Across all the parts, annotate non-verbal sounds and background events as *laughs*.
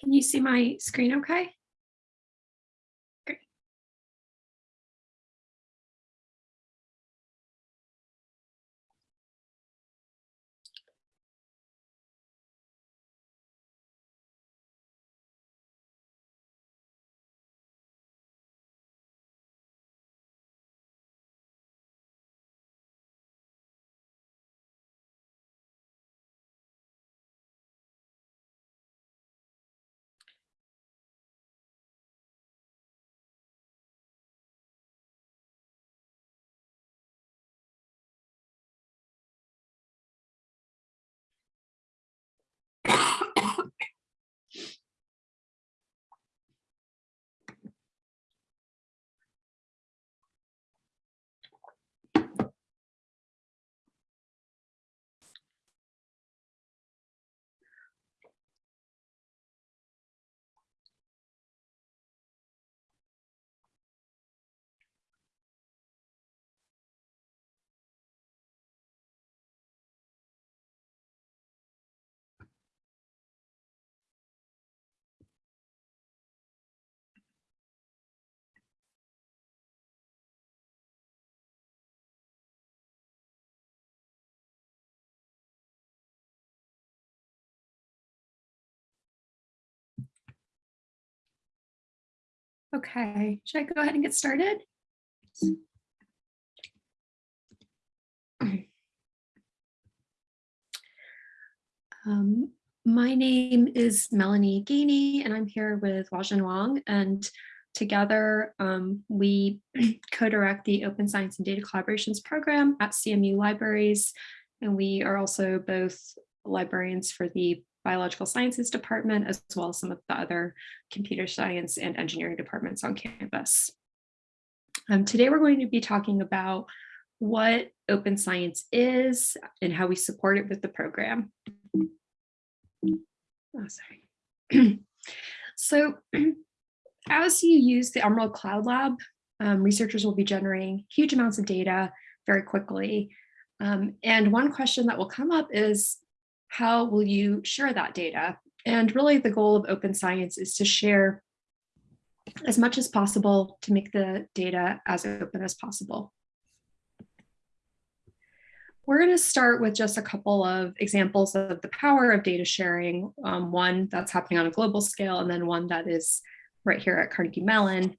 Can you see my screen okay? Okay, should I go ahead and get started? Um, my name is Melanie Gainey and I'm here with Huajin Wang and together um, we *clears throat* co-direct the Open Science and Data Collaborations program at CMU Libraries and we are also both librarians for the biological sciences department, as well as some of the other computer science and engineering departments on campus. Um, today, we're going to be talking about what open science is and how we support it with the program. Oh, sorry. *clears throat* so *clears throat* as you use the Emerald Cloud Lab, um, researchers will be generating huge amounts of data very quickly. Um, and one question that will come up is, how will you share that data? And really the goal of open science is to share as much as possible to make the data as open as possible. We're going to start with just a couple of examples of the power of data sharing, um, one that's happening on a global scale, and then one that is right here at Carnegie Mellon.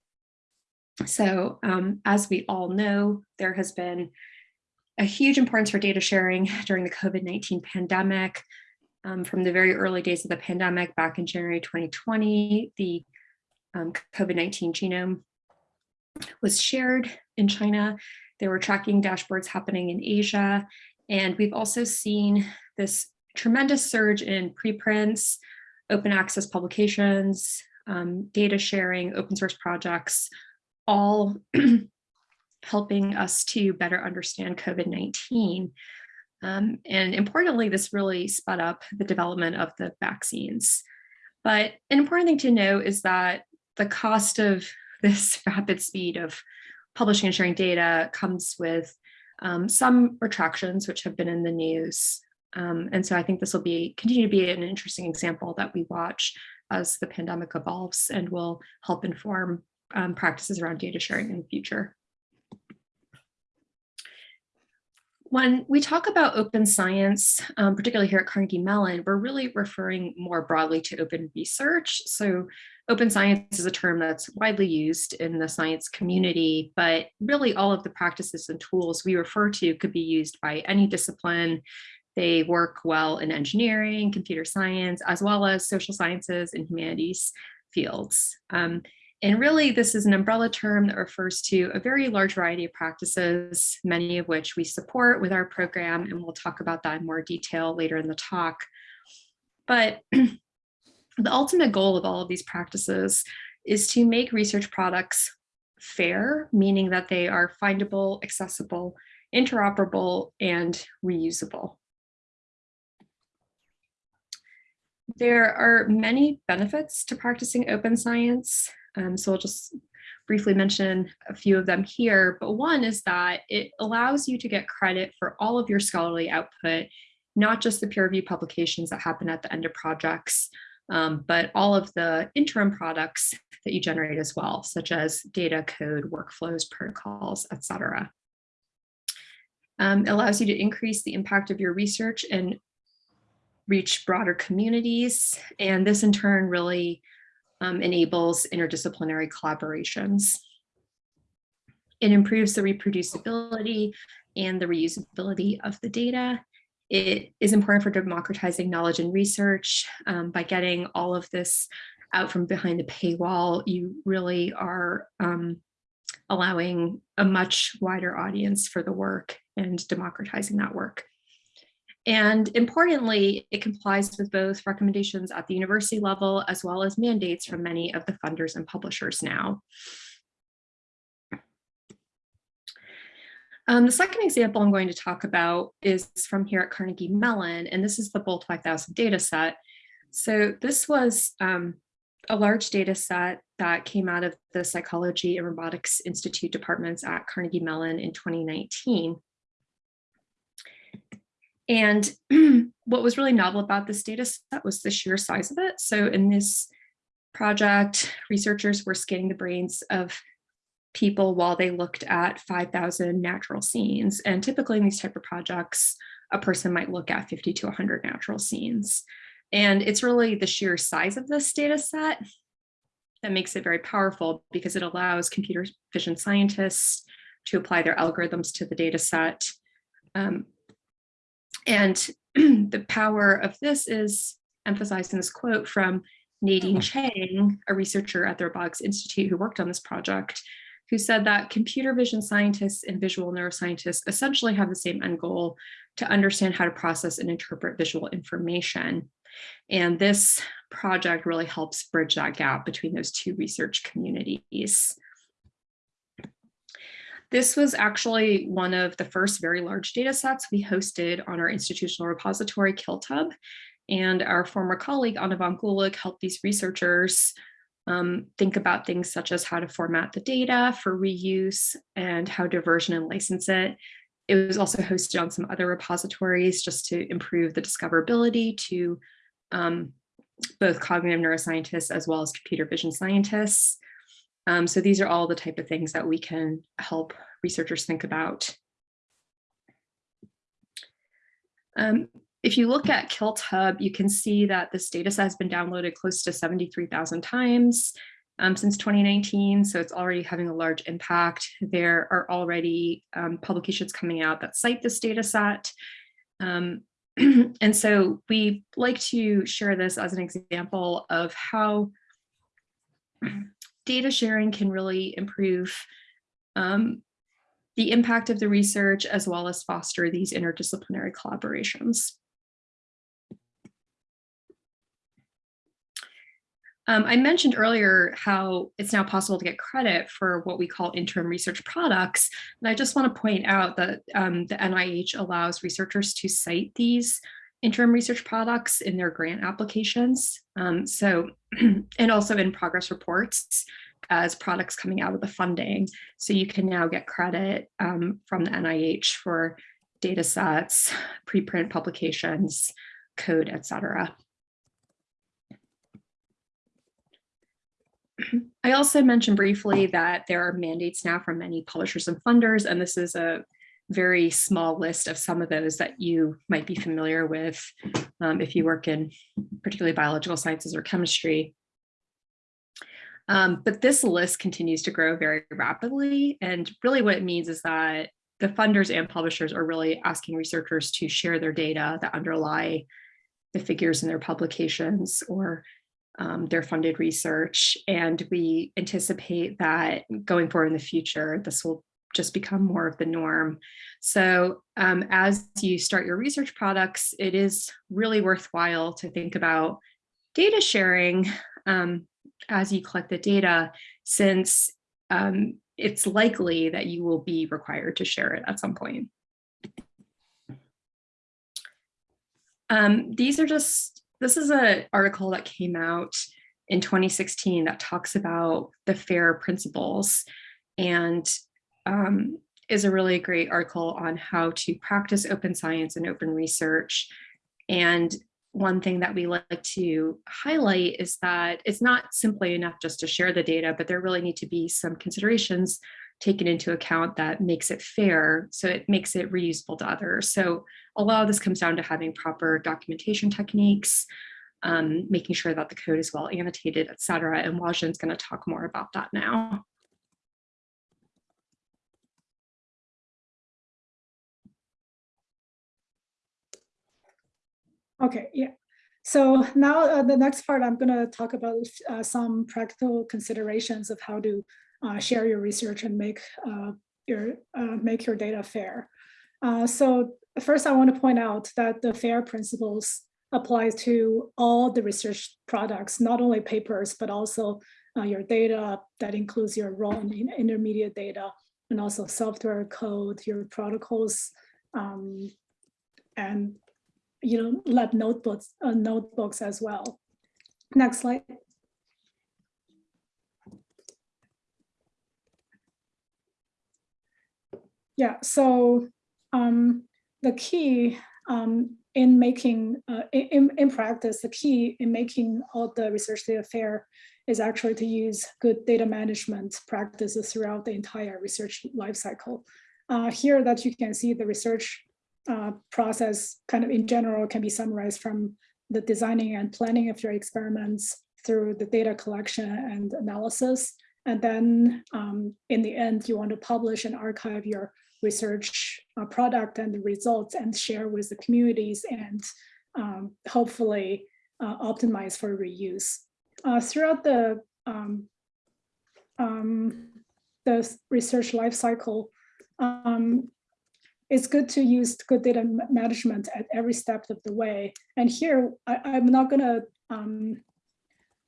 So um, as we all know, there has been a huge importance for data sharing *laughs* during the COVID-19 pandemic. Um, from the very early days of the pandemic back in January 2020, the um, COVID-19 genome was shared in China. There were tracking dashboards happening in Asia. And we've also seen this tremendous surge in preprints, open access publications, um, data sharing, open source projects, all *clears throat* helping us to better understand COVID-19. Um, and importantly, this really sped up the development of the vaccines. But an important thing to know is that the cost of *laughs* this rapid speed of publishing and sharing data comes with um, some retractions, which have been in the news. Um, and so I think this will be continue to be an interesting example that we watch as the pandemic evolves and will help inform um, practices around data sharing in the future. When we talk about open science, um, particularly here at Carnegie Mellon, we're really referring more broadly to open research. So open science is a term that's widely used in the science community, but really all of the practices and tools we refer to could be used by any discipline. They work well in engineering, computer science, as well as social sciences and humanities fields. Um, and really, this is an umbrella term that refers to a very large variety of practices, many of which we support with our program, and we'll talk about that in more detail later in the talk. But *clears throat* the ultimate goal of all of these practices is to make research products fair, meaning that they are findable, accessible, interoperable, and reusable. There are many benefits to practicing open science. Um, so I'll just briefly mention a few of them here, but one is that it allows you to get credit for all of your scholarly output, not just the peer review publications that happen at the end of projects, um, but all of the interim products that you generate as well, such as data, code, workflows, protocols, etc. Um, allows you to increase the impact of your research and reach broader communities. And this in turn really um, enables interdisciplinary collaborations. It improves the reproducibility and the reusability of the data. It is important for democratizing knowledge and research. Um, by getting all of this out from behind the paywall, you really are um, allowing a much wider audience for the work and democratizing that work. And importantly, it complies with both recommendations at the university level as well as mandates from many of the funders and publishers now. Um, the second example I'm going to talk about is from here at Carnegie Mellon, and this is the BOLD 5000 data set. So this was um, a large data set that came out of the Psychology and Robotics Institute departments at Carnegie Mellon in 2019. And *clears throat* what was really novel about this data set was the sheer size of it. So in this project, researchers were scanning the brains of people while they looked at 5,000 natural scenes. And typically in these type of projects, a person might look at 50 to 100 natural scenes. And it's really the sheer size of this data set that makes it very powerful because it allows computer vision scientists to apply their algorithms to the data set um, and *clears throat* the power of this is emphasized in this quote from Nadine hmm. Chang, a researcher at the Robotics Institute who worked on this project, who said that computer vision scientists and visual neuroscientists essentially have the same end goal to understand how to process and interpret visual information. And this project really helps bridge that gap between those two research communities. This was actually one of the first very large data sets we hosted on our institutional repository, KiltHub. And our former colleague, Ana Van Gulick, helped these researchers um, think about things such as how to format the data for reuse and how to version and license it. It was also hosted on some other repositories just to improve the discoverability to um, both cognitive neuroscientists as well as computer vision scientists. Um, so these are all the type of things that we can help researchers think about. Um, if you look at KiltHub, you can see that this data set has been downloaded close to 73,000 times um, since 2019, so it's already having a large impact. There are already um, publications coming out that cite this data set. Um, *clears throat* and so we like to share this as an example of how data sharing can really improve um, the impact of the research as well as foster these interdisciplinary collaborations. Um, I mentioned earlier how it's now possible to get credit for what we call interim research products. And I just want to point out that um, the NIH allows researchers to cite these interim research products in their grant applications. Um, so, *clears throat* and also in progress reports as products coming out of the funding. So you can now get credit um, from the NIH for data sets, preprint publications, code, etc. *clears throat* I also mentioned briefly that there are mandates now from many publishers and funders, and this is a very small list of some of those that you might be familiar with um, if you work in particularly biological sciences or chemistry. Um, but this list continues to grow very rapidly. And really what it means is that the funders and publishers are really asking researchers to share their data that underlie the figures in their publications or um, their funded research. And we anticipate that going forward in the future, this will just become more of the norm. So um, as you start your research products, it is really worthwhile to think about data sharing um, as you collect the data, since um, it's likely that you will be required to share it at some point. Um, these are just, this is an article that came out in 2016 that talks about the FAIR principles and um, is a really great article on how to practice open science and open research. And one thing that we like to highlight is that it's not simply enough just to share the data, but there really need to be some considerations taken into account that makes it fair, so it makes it reusable to others. So a lot of this comes down to having proper documentation techniques, um, making sure that the code is well annotated, et cetera. And Huajin's going to talk more about that now. Okay, yeah. So now uh, the next part, I'm going to talk about uh, some practical considerations of how to uh, share your research and make uh, your uh, make your data fair. Uh, so first, I want to point out that the FAIR principles apply to all the research products, not only papers, but also your data that includes your raw and intermediate data, and also software code, your protocols, um, and you know, lab notebooks, uh, notebooks as well. Next slide. Yeah, so um, the key um, in making, uh, in, in practice, the key in making all the research data fair is actually to use good data management practices throughout the entire research lifecycle. Uh, here that you can see the research uh, process kind of in general can be summarized from the designing and planning of your experiments through the data collection and analysis. And then um, in the end, you want to publish and archive your research uh, product and the results and share with the communities and um, hopefully uh, optimize for reuse. Uh, throughout the, um, um the research lifecycle, um, it's good to use good data management at every step of the way. And here, I, am not going to um,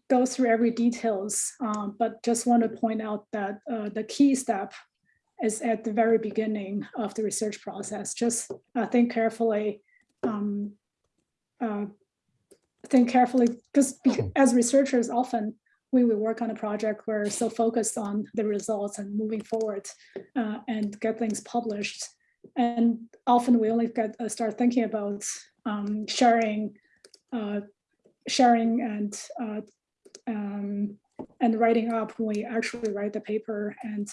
go through every details, um, but just want to point out that uh, the key step is at the very beginning of the research process. Just uh, think carefully, um, uh, think carefully, because as researchers, often when we work on a project, we're so focused on the results and moving forward uh, and get things published and often we only get uh, start thinking about um, sharing, uh, sharing and uh, um, and writing up when we actually write the paper. And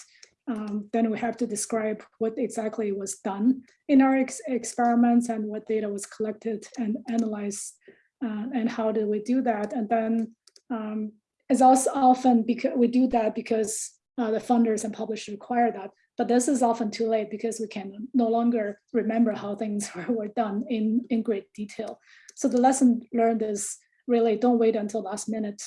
um, then we have to describe what exactly was done in our ex experiments and what data was collected and analyzed uh, and how did we do that. And then um, it's also often because we do that because uh, the funders and publishers require that but this is often too late because we can no longer remember how things *laughs* were done in, in great detail. So the lesson learned is really don't wait until last minute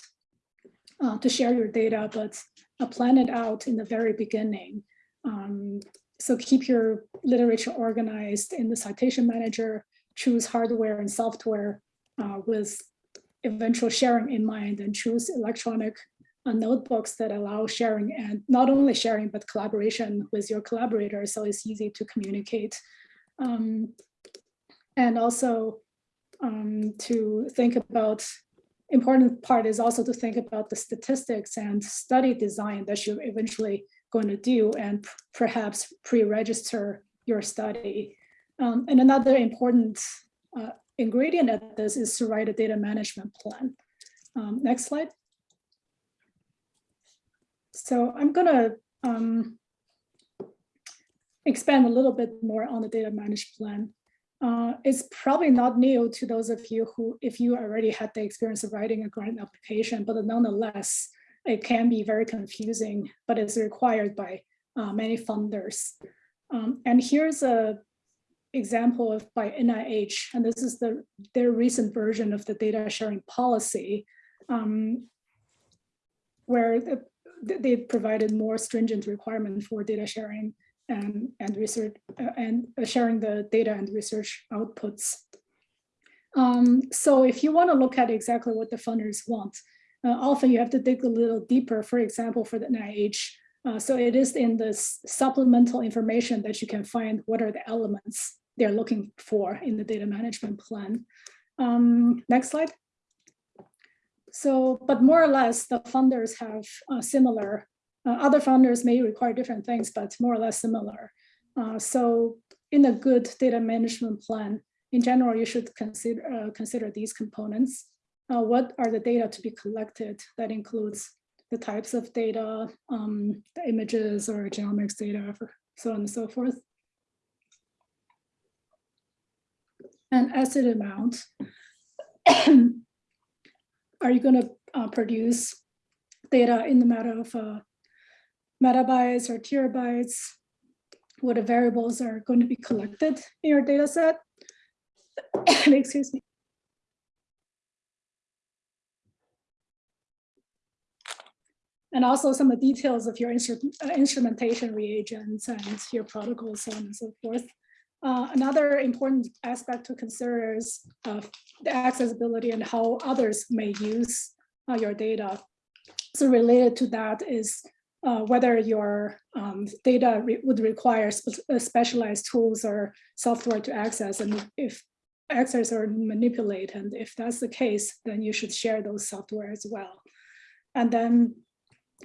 uh, to share your data, but uh, plan it out in the very beginning. Um, so keep your literature organized in the citation manager, choose hardware and software uh, with eventual sharing in mind and choose electronic notebooks that allow sharing and not only sharing, but collaboration with your collaborators. So it's easy to communicate. Um, and also um, to think about, important part is also to think about the statistics and study design that you're eventually going to do and perhaps pre-register your study. Um, and another important uh, ingredient at this is to write a data management plan. Um, next slide. So I'm going to um, expand a little bit more on the data management plan. Uh, it's probably not new to those of you who, if you already had the experience of writing a grant application, but nonetheless, it can be very confusing, but it's required by uh, many funders. Um, and here's a example of by NIH, and this is the their recent version of the data sharing policy, um, where the, they provided more stringent requirement for data sharing and, and research uh, and sharing the data and research outputs. Um, so if you want to look at exactly what the funders want, uh, often you have to dig a little deeper, for example, for the NIH. Uh, so it is in this supplemental information that you can find what are the elements they're looking for in the data management plan. Um, next slide. So, but more or less the funders have uh, similar, uh, other funders may require different things, but more or less similar. Uh, so in a good data management plan, in general, you should consider, uh, consider these components. Uh, what are the data to be collected? That includes the types of data, um, the images or genomics data, so on and so forth. *clears throat* And asset amount. Are you going to uh, produce data in the matter of uh, megabytes or terabytes? What the variables are going to be collected in your data set? *coughs* Excuse me. And also some of the details of your uh, instrumentation reagents and your protocols, so on and so forth. Uh, another important aspect to consider is uh, the accessibility and how others may use uh, your data. So related to that is uh, whether your um, data re would require spe uh, specialized tools or software to access, and if access or manipulate, and if that's the case, then you should share those software as well. And then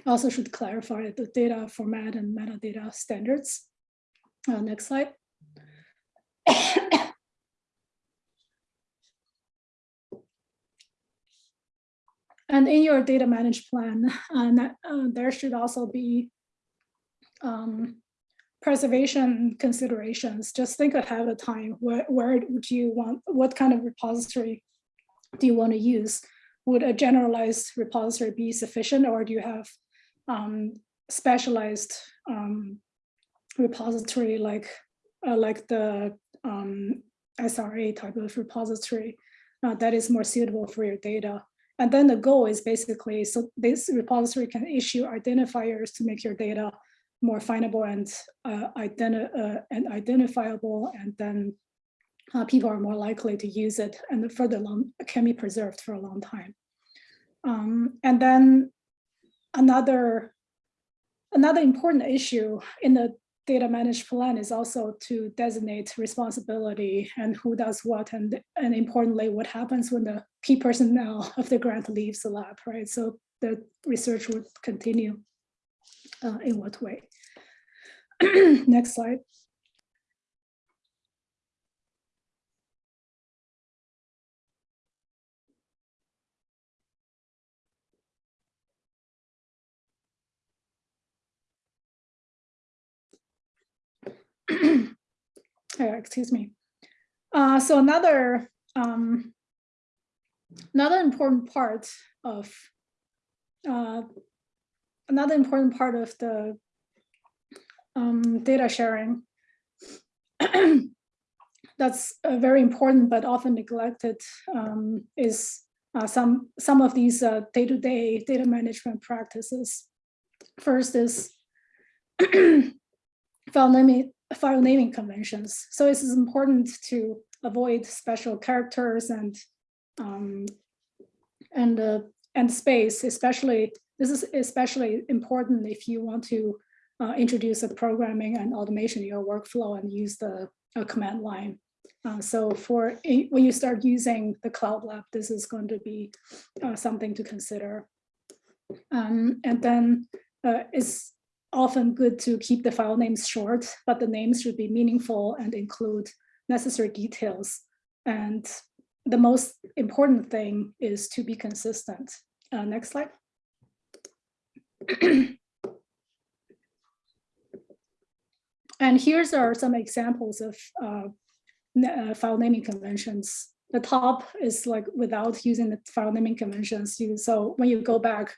also should clarify the data format and metadata standards. Next slide. And in your data managed plan, uh, uh, there should also be um, preservation considerations. Just think ahead of time, where, where would you want, what kind of repository do you want to use? Would a generalized repository be sufficient or do you have um, specialized um, repository like uh, like the um, SRA type of repository uh, that is more suitable for your data. And then the goal is basically, so this repository can issue identifiers to make your data more findable and, uh, identi uh, and identifiable, and then uh, people are more likely to use it and further long can be preserved for a long time. Um, and then another another important issue in the data managed plan is also to designate responsibility and who does what and, and importantly what happens when the key personnel *laughs* of the grant leaves the lab right? So the research would continue uh, in what way? *clears throat* Next slide uh, *clears throat* excuse me. Uh, so another um, another important part of uh, another important part of the um, data sharing *clears throat* that's uh, very important but often neglected um, is uh, some some of these uh, day-to-day -day data management practices. First is *clears throat* file naming file naming conventions. So it's important to avoid special characters and um, and uh, and space, especially this is especially important if you want to uh, introduce a programming and automation in your workflow and use the uh, command line. Uh, so for when you start using the Cloud Lab, this is going to be uh, something to consider. Um, and then uh, it's often good to keep the file names short, but the names should be meaningful and include necessary details. And the most important thing is to be consistent. Uh, next slide. *clears throat* and here's are some examples of uh, uh, file naming conventions. The top is like without using the file naming conventions. You, so when you go back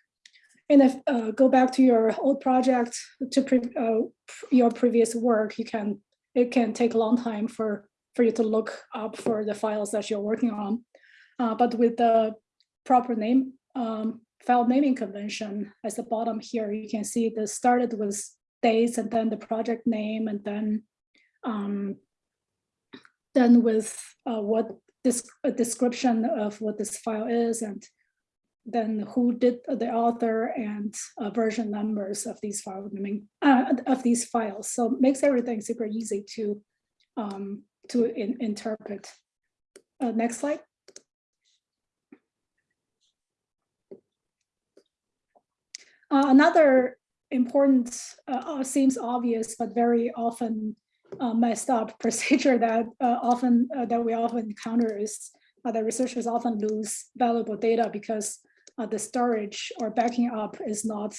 and if uh, go back to your old project to pre uh, your previous work, you can it can take a long time for for you to look up for the files that you're working on. Uh, but with the proper name um, file naming convention at the bottom here, you can see this started with dates and then the project name and then um, then with uh, what this description of what this file is and then who did the author and uh, version numbers of these file uh, of these files. So it makes everything super easy to um, to in, interpret. Uh, next slide. Uh, another important uh, uh, seems obvious but very often messed up *laughs* procedure that often that we often encounter is that researchers often lose valuable data because uh, the storage or backing up is not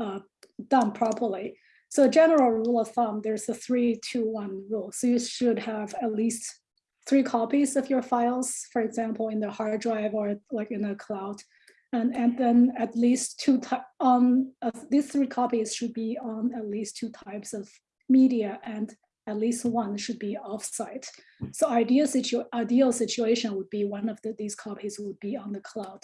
uh, done properly. So a general rule of thumb, there's a three, two, one rule. So you should have at least three copies of your files, for example, in the hard drive or like in the cloud. And, and then at least two on um, these three copies should be on at least two types of media and at least one should be offsite. So ideal, situ ideal situation would be one of the, these copies would be on the cloud.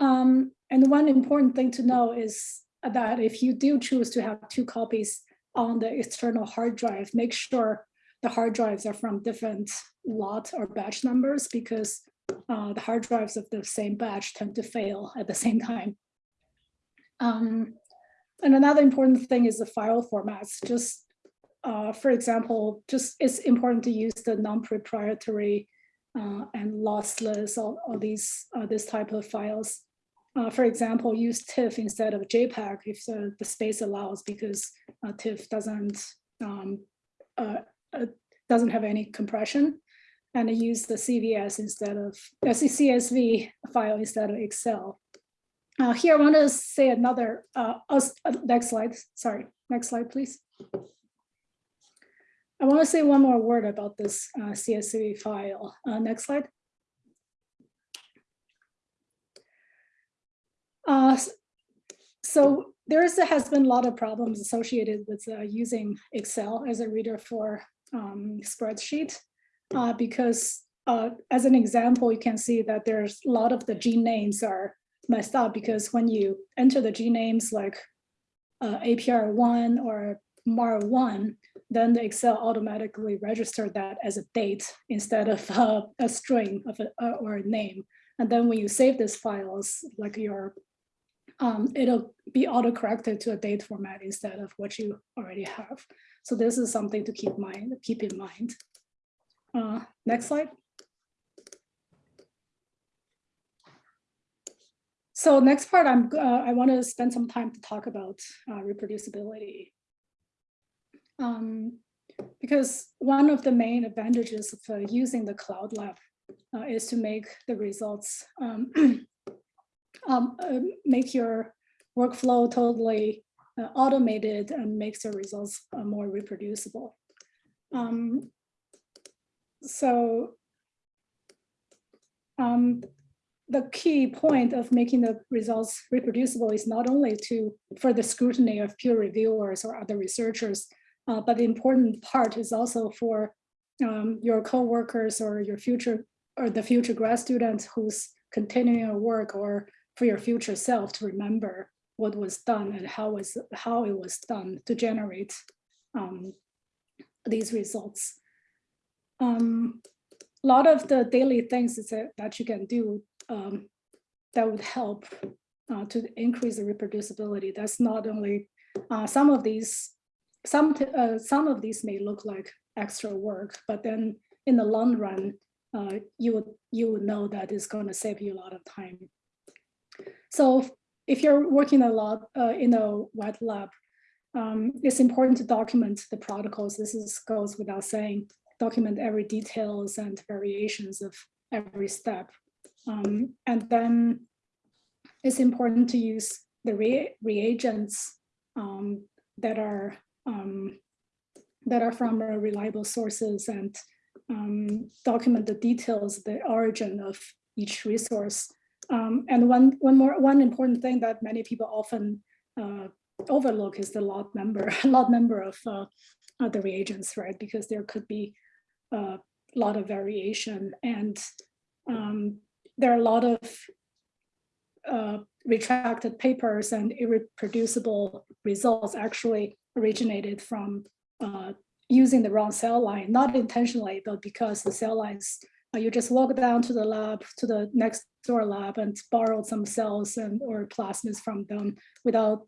Um, and one important thing to know is that if you do choose to have two copies on the external hard drive, make sure the hard drives are from different lot or batch numbers because uh, the hard drives of the same batch tend to fail at the *laughs* same time. Um, and another important thing is the file formats. Just uh, for example, just it's important to use the non-proprietary uh, and lossless all, all these uh, this type of files. Uh, for example, use TIFF instead of JPEG if the, the space allows because uh, TIFF doesn't um, uh, uh, doesn't have any compression and use the CVS instead of uh, CSV file instead of Excel. Uh, here, I want to say another, uh, uh, next slide, sorry, next slide, please. I want to say one more word about this uh, CSV file. Uh, next slide. Uh, so there is, has been a lot of problems associated with uh, using Excel as a reader for um, spreadsheet uh, because uh, as an example, you can see that there's a lot of the gene names are messed up because when you enter the gene names like uh, APR1 or MAR1, then the Excel automatically register that as a date instead of uh, a string of a, uh, or a name. And then when you save these files, like your, um, it'll be auto-corrected to a date format instead of what you already have. So this is something to keep mind, keep in mind. Uh, next slide. So next part, I'm uh, I want to spend some time to talk about uh, reproducibility. Um, because one of the main advantages of uh, using the Cloud Lab uh, is to make the results, um, *clears throat* um, uh, make your workflow totally uh, automated and makes the results uh, more reproducible. Um, so um, the key point of making the results reproducible is not only to for the scrutiny of peer reviewers or other researchers, uh, but the important part is also for um, your co-workers or your future or the future grad students who's continuing your work or for your future self to remember what was done and how was how it was done to generate um, these results. Um, a lot of the daily things that, you can do um, that would help uh, to increase the reproducibility. That's not only uh, some of these, some uh, some of these may look like extra work, but then in the long run, uh, you would you would know that it's going to save you a lot of time. So if you're working a lot uh, in a wet lab, um, it's important to document the protocols. This is, goes without saying, document every details and variations of every step. Um, and then it's important to use the re reagents um, that are um, that are from reliable sources and um, document the details, the origin of each resource um, and one, one more, one important thing that many people often uh, overlook is the lot number, *laughs* lot number of uh, the reagents, right? Because there could be a lot of variation and um, there are a lot of uh, retracted papers and irreproducible results actually originated from uh, using the wrong cell line, not intentionally, but because the cell lines uh, you just walk down to the lab, to the next door lab and borrowed some cells and or plasmids from them without,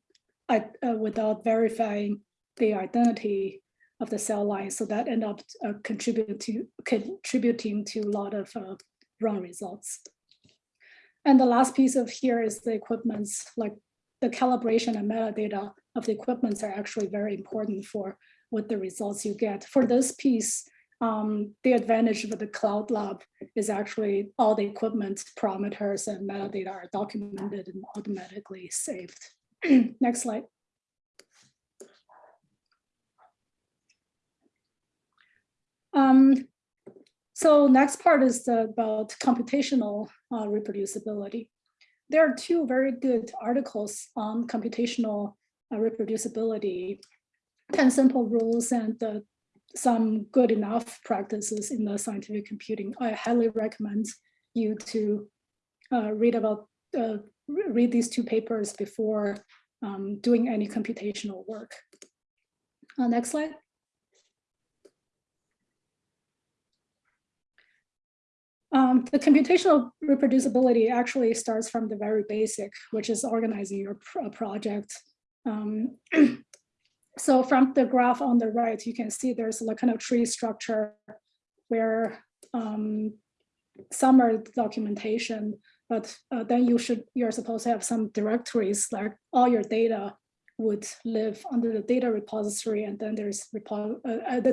uh, without verifying the identity of the cell line. So that end up uh, contributing to contributing to a lot of uh, wrong results. And the last piece of here is the equipments like the calibration and metadata of the equipments are actually very important for what the results you get. For this piece, um, the advantage of the cloud lab is actually all the equipment parameters and metadata are documented and automatically saved. *clears throat* Next slide. Um, so next part is the, about computational uh, reproducibility. There are two very good articles on computational uh, reproducibility, 10 simple rules and uh, some good enough practices in the scientific computing. I highly recommend you to uh, read about uh, read these two papers before um, doing any computational work. Uh, next slide. Um, the computational reproducibility actually starts from the very basic, which is organizing your pro project. Um, *clears throat* so from the graph on the right, you can see there's a kind of tree structure where um, some are documentation, but uh, then you should you're supposed to have some directories like all your data would live under the data repository, and then there's repo uh, the,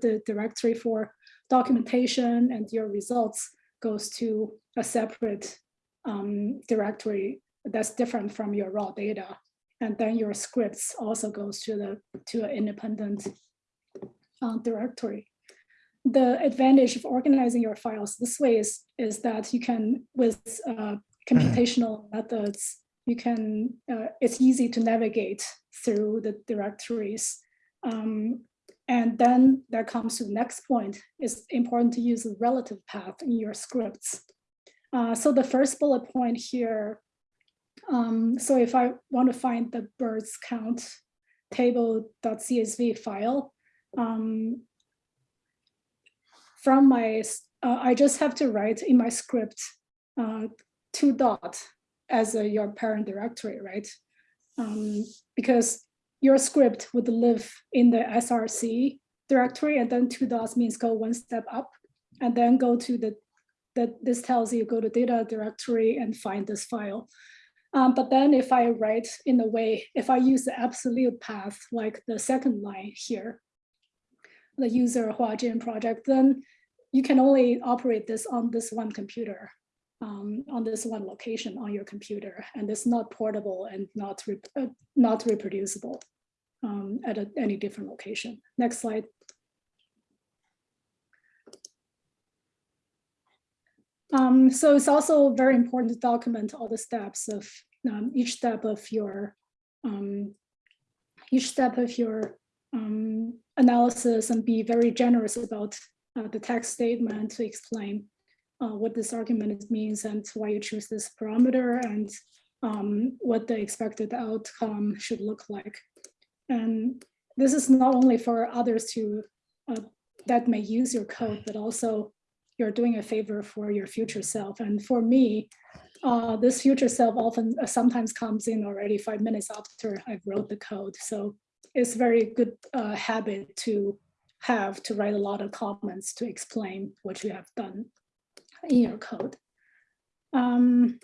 the directory for documentation and your results goes to a separate um, directory that's different from your raw data. And then your scripts also goes to the to an independent uh, directory. The advantage of organizing your files this way is, is that you can, with uh, computational *clears throat* methods, you can, uh, it's easy to navigate through the directories. Um, and then that comes to the next point. It's important to use a relative path in your scripts. Uh, so the first bullet point here, um, so if I want to find the birds count table.csv file, um, from my, uh, I just have to write in my script uh, two dot as a, your parent directory, right? Um, because your script would live in the SRC directory and then two dots means go one step up and then go to the, that this tells you go to data directory and find this file. Um, but then if I write in a way, if I use the absolute path, like the second line here, the user Huajin project, then you can only operate this on this one computer, um, on this one location on your computer, and it's not portable and not, uh, not reproducible um, at a, any different location. Next slide. Um, so it's also very important to document all the steps of um, each step of your um, each step of your um, analysis and be very generous about uh, the text statement to explain uh, what this argument means and why you choose this parameter and um, what the expected outcome should look like. And this is not only for others to uh, that may use your code, but also you're doing a favor for your future self. And for me, uh, this future self often uh, sometimes comes in already five minutes after I wrote the code. So it's very good uh, habit to have to write a lot of comments to explain what you have done in your code. Um,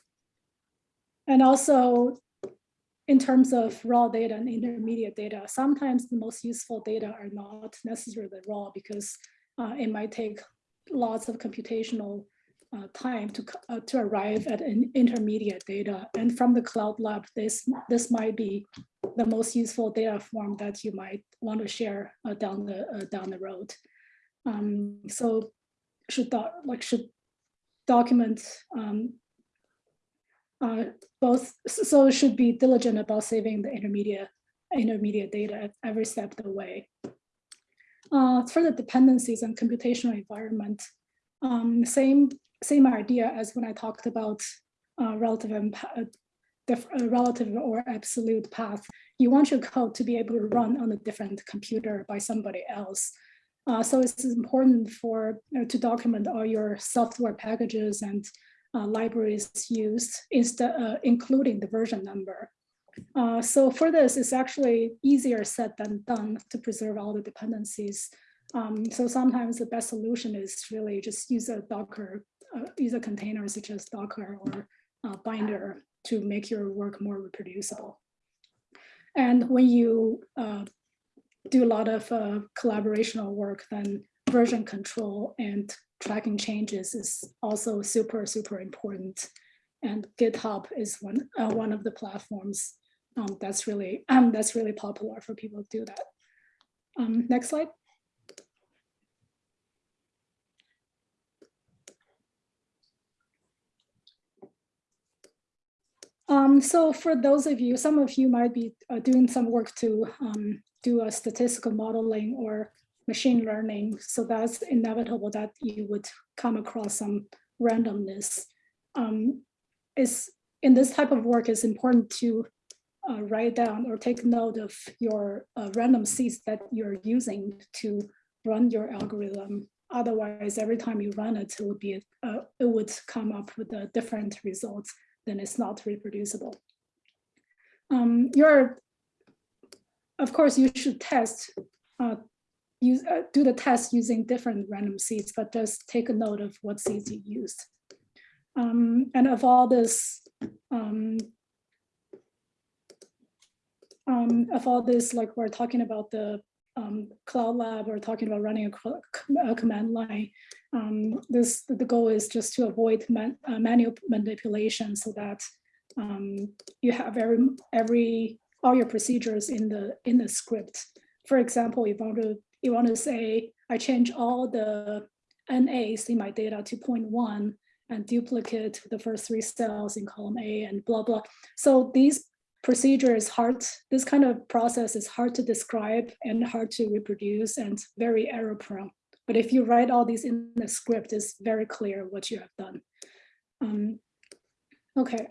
and also in terms of raw data and intermediate data, sometimes the most useful data are not necessarily raw because uh, it might take lots of computational uh, time to, uh, to arrive at an intermediate data. And from the cloud lab, this, this might be the most useful data form that you might want to share uh, down, the, uh, down the road. Um, so should, that, like, should document um, uh, both, so should be diligent about saving the intermediate intermediate data at every step of the way. Uh, for the dependencies and computational environment, um, same same idea as when I talked about uh, relative uh, uh, relative or absolute path. You want your code to be able to run on a different computer by somebody else. Uh, so it's important for to document all your software packages and uh, libraries used, instead, uh, including the version number. Uh, so for this, it's actually easier said than done to preserve all the dependencies. Um, so sometimes the best solution is really just use a Docker, uh, use a container such as Docker or Binder to make your work more reproducible. And when you uh, do a lot of uh, collaborational work, then version control and tracking changes is also super, super important. And GitHub is one, uh, one of the platforms um, that's really um, *clears throat* that's really popular for people to do that. Um, next slide. Um, so for those of you, some of you might be uh, doing some work to um, do a statistical modeling or machine learning. So that's inevitable that you would come across some randomness. Um, is in this type of work, it's important to uh, write down or take note of your uh, random seeds that you're using to run your algorithm. Otherwise, every time you run it, it would be uh, it would come up with a different results. Then it's not reproducible. Um, your, of course, you should test uh, use uh, do the test using different random seeds, but just take a note of what seeds you used. Um, and of all this um, um, of all this, like we're talking about the um, cloud lab, we're talking about running a, a command line. Um, this the goal is just to avoid man, uh, manual manipulation so that um, you have every every all your procedures in the in the script. For example, if you want to you want to say I change all the NAs in my data to 0.1 and duplicate the first three cells in column A and blah blah. So these procedure is hard, this kind of process is hard to describe and hard to reproduce and very error prone. But if you write all these in the script, it's very clear what you have done. Um, okay,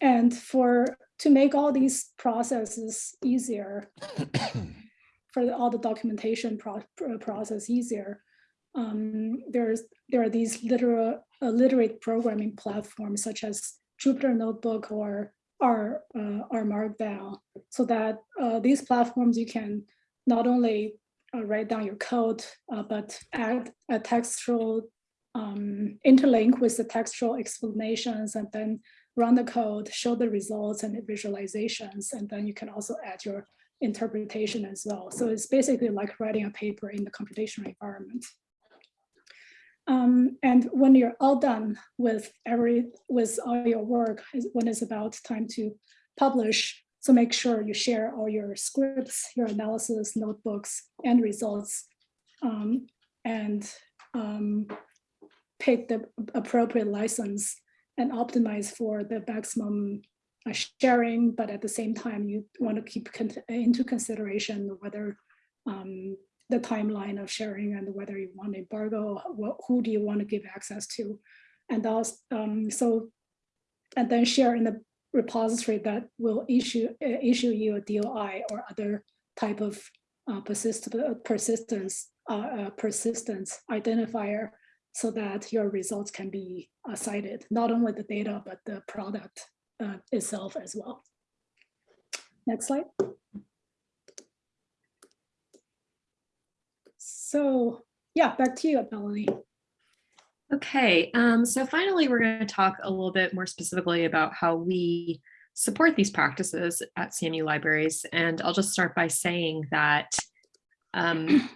and for to make all these processes easier, *coughs* for all the documentation pro process easier, um, there's there R these literal uh, literate programming platforms such as Jupyter Notebook or are uh, markdown so that uh, these platforms you can not only uh, write down your code uh, but add a textual um, interlink with the textual explanations and then run the code show the results and the visualizations and then you can also add your interpretation as well. So it's basically like writing a paper in the computational environment. Um, and when you're all done with every with all your work, when it's about time to publish, so make sure you share all your scripts, your analysis, notebooks, and results, um, and um, pick the appropriate license and optimize for the maximum uh, sharing, but at the same time, you want to keep con into consideration whether um, the timeline of sharing and whether you want embargo, what, who do you want to give access to? And also, um, so, and then share in the repository that will issue uh, issue you a DOI or other type of uh, persist persistence uh, uh, persistence identifier so that your results can be uh, cited, not only the data, but the product uh, itself as well. Next slide. So yeah, back to you, Melanie. Okay, um, so finally, we're going to talk a little bit more specifically about how we support these practices at CMU libraries. And I'll just start by saying that um,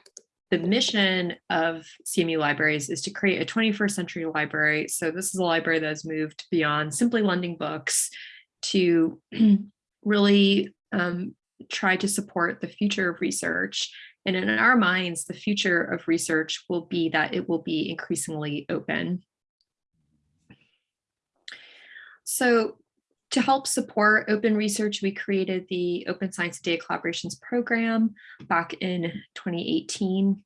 the mission of CMU libraries is to create a 21st century library. So this is a library that has moved beyond simply lending books to *clears throat* really um, try to support the future of research and in our minds, the future of research will be that it will be increasingly open. So to help support open research, we created the Open Science Data Collaborations Program back in 2018.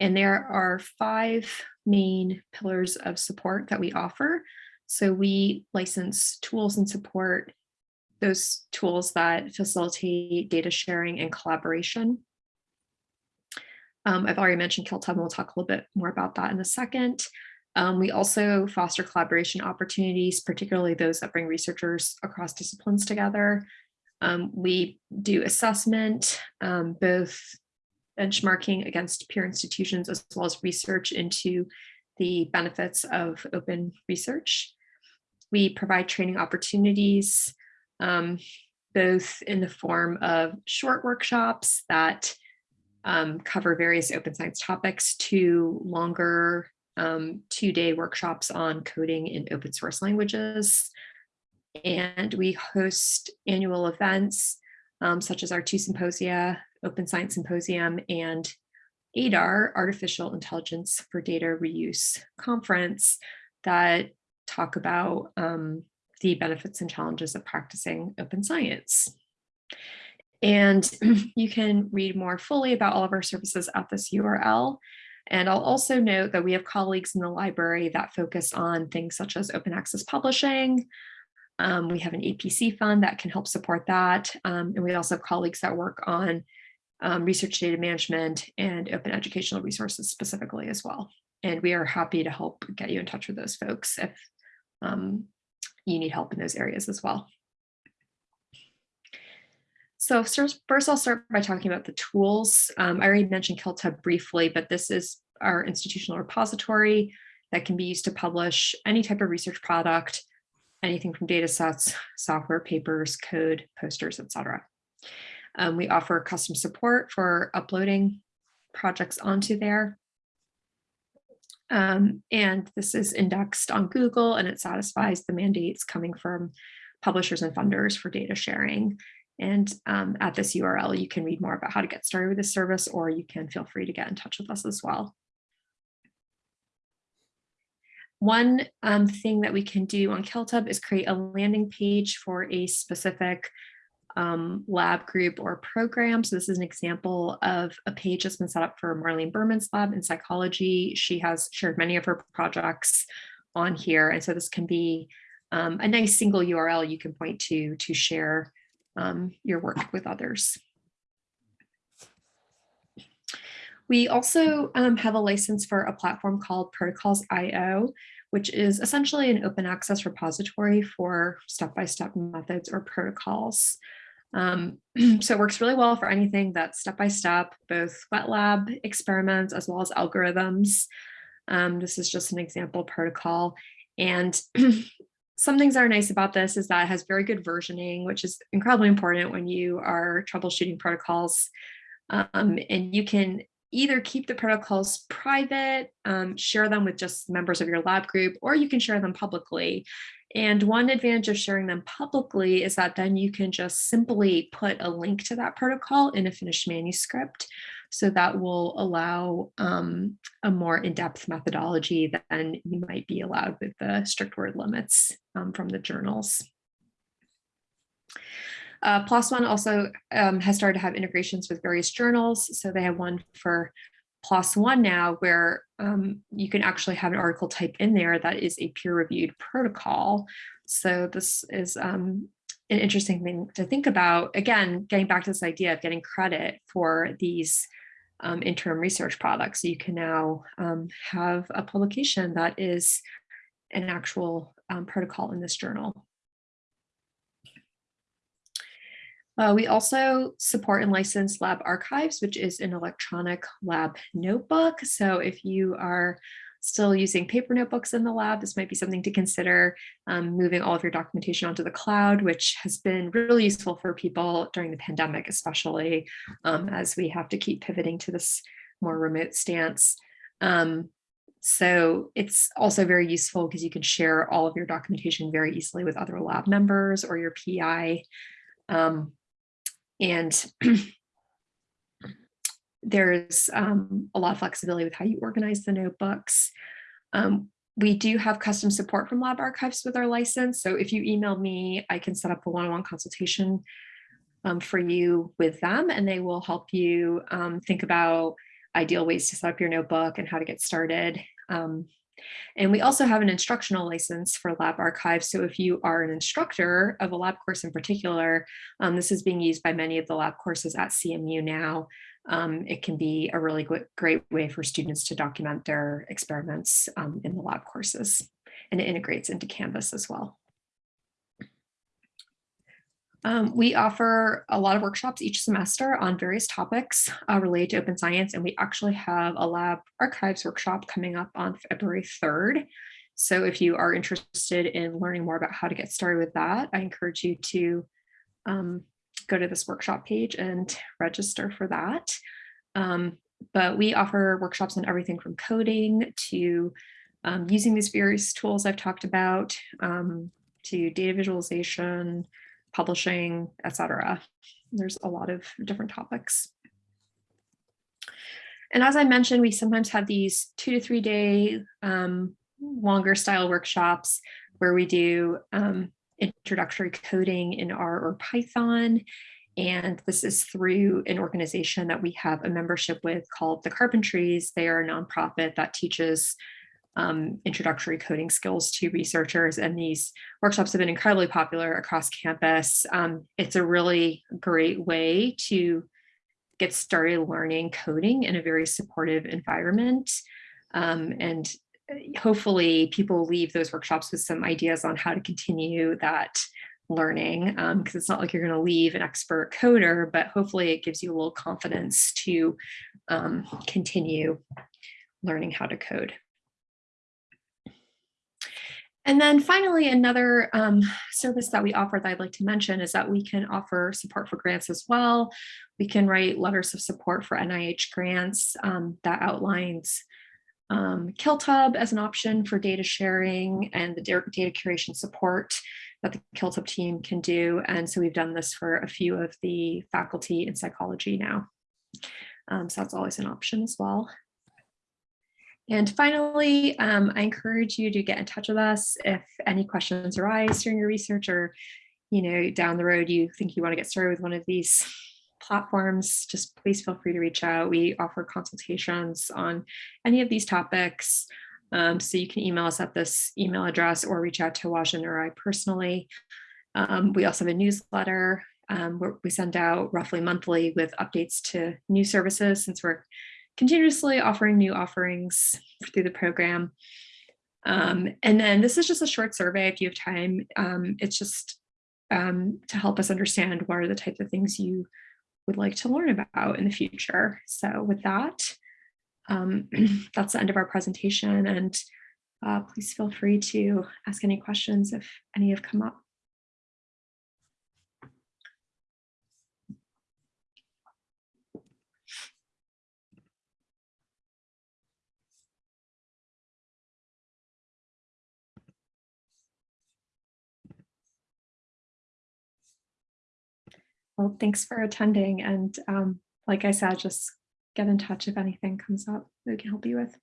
And there are five main pillars of support that we offer. So we license tools and support those tools that facilitate data sharing and collaboration. Um, I've already mentioned KiltHub and we'll talk a little bit more about that in a second. Um, we also foster collaboration opportunities, particularly those that bring researchers across disciplines together. Um, we do assessment, um, both benchmarking against peer institutions as well as research into the benefits of open research. we provide training opportunities, um, both in the form of short workshops that um, cover various open science topics to longer um, two-day workshops on coding in open source languages. And we host annual events um, such as our two symposia, Open Science Symposium and ADAR, Artificial Intelligence for Data Reuse Conference that talk about um, the benefits and challenges of practicing open science. And *clears throat* you can read more fully about all of our services at this URL. And I'll also note that we have colleagues in the library that focus on things such as open access publishing. Um, we have an APC fund that can help support that. Um, and we also have colleagues that work on um, research data management and open educational resources specifically as well. And we are happy to help get you in touch with those folks if um, you need help in those areas as well. So first I'll start by talking about the tools. Um, I already mentioned KiltHub briefly, but this is our institutional repository that can be used to publish any type of research product, anything from data sets, software, papers, code, posters, etc. Um, we offer custom support for uploading projects onto there. Um, and this is indexed on Google and it satisfies the mandates coming from publishers and funders for data sharing. And um, at this URL, you can read more about how to get started with this service, or you can feel free to get in touch with us as well. One um, thing that we can do on KiltHub is create a landing page for a specific um, lab group or program. So this is an example of a page that's been set up for Marlene Behrmann's lab in psychology. She has shared many of her projects on here. And so this can be um, a nice single URL you can point to to share um, your work with others. We also um, have a license for a platform called Protocols.io, which is essentially an open access repository for step-by-step -step methods or protocols. Um, *clears throat* so it works really well for anything that's step-by-step, -step, both wet lab experiments as well as algorithms. Um, this is just an example protocol. And *clears throat* some things that are nice about this is that it has very good versioning, which is incredibly important when you are troubleshooting protocols. Um, and you can either keep the protocols private, um, share them with just members of your lab group, or you can share them publicly. And one advantage of sharing them publicly is that then you can just simply put a link to that protocol in a finished manuscript. So that will allow um, a more in-depth methodology than you might be allowed with the strict word limits um, from the journals. Uh, PLOS One also um, has started to have integrations with various journals. So they have one for PLOS One now where um, you can actually have an article type in there that is a peer-reviewed protocol. So this is um, an interesting thing to think about. Again, getting back to this idea of getting credit for these um, interim research products. So you can now um, have a publication that is an actual um, protocol in this journal. Uh, we also support and license Lab Archives, which is an electronic lab notebook. So if you are still using paper notebooks in the lab, this might be something to consider um, moving all of your documentation onto the cloud, which has been really useful for people during the pandemic, especially um, as we have to keep pivoting to this more remote stance. Um, so it's also very useful because you can share all of your documentation very easily with other lab members or your PI. Um, and *clears throat* there's um, a lot of flexibility with how you organize the notebooks. Um, we do have custom support from Lab Archives with our license. So if you email me, I can set up a one-on-one -on -one consultation um, for you with them and they will help you um, think about ideal ways to set up your notebook and how to get started. Um, and we also have an instructional license for Lab Archive. So if you are an instructor of a lab course in particular, um, this is being used by many of the lab courses at CMU now. Um, it can be a really great way for students to document their experiments um, in the lab courses. And it integrates into Canvas as well. Um, we offer a lot of workshops each semester on various topics uh, related to open science, and we actually have a lab archives workshop coming up on February 3rd. So if you are interested in learning more about how to get started with that, I encourage you to um, go to this workshop page and register for that. Um, but we offer workshops on everything from coding to um, using these various tools I've talked about um, to data visualization, publishing, etc. There's a lot of different topics. And as I mentioned, we sometimes have these two to three day um, longer style workshops where we do um, introductory coding in R or Python. And this is through an organization that we have a membership with called the Carpentries. They are a nonprofit that teaches um, introductory coding skills to researchers. And these workshops have been incredibly popular across campus. Um, it's a really great way to get started learning coding in a very supportive environment. Um, and hopefully people leave those workshops with some ideas on how to continue that learning because um, it's not like you're going to leave an expert coder, but hopefully it gives you a little confidence to um, continue learning how to code. And then finally, another um, service that we offer that I'd like to mention is that we can offer support for grants as well. We can write letters of support for NIH grants um, that outlines um, KiltHub as an option for data sharing and the data curation support that the KiltHub team can do. And so we've done this for a few of the faculty in psychology now. Um, so that's always an option as well. And finally, um, I encourage you to get in touch with us if any questions arise during your research or, you know, down the road you think you want to get started with one of these platforms, just please feel free to reach out. We offer consultations on any of these topics. Um, so you can email us at this email address or reach out to Huajin or I personally. Um, we also have a newsletter um, where we send out roughly monthly with updates to new services since we're continuously offering new offerings through the program. Um, and then this is just a short survey if you have time. Um, it's just um, to help us understand what are the types of things you would like to learn about in the future. So with that, um, *clears throat* that's the end of our presentation and uh, please feel free to ask any questions if any have come up. Well, thanks for attending. And um, like I said, just get in touch if anything comes up that we can help you with.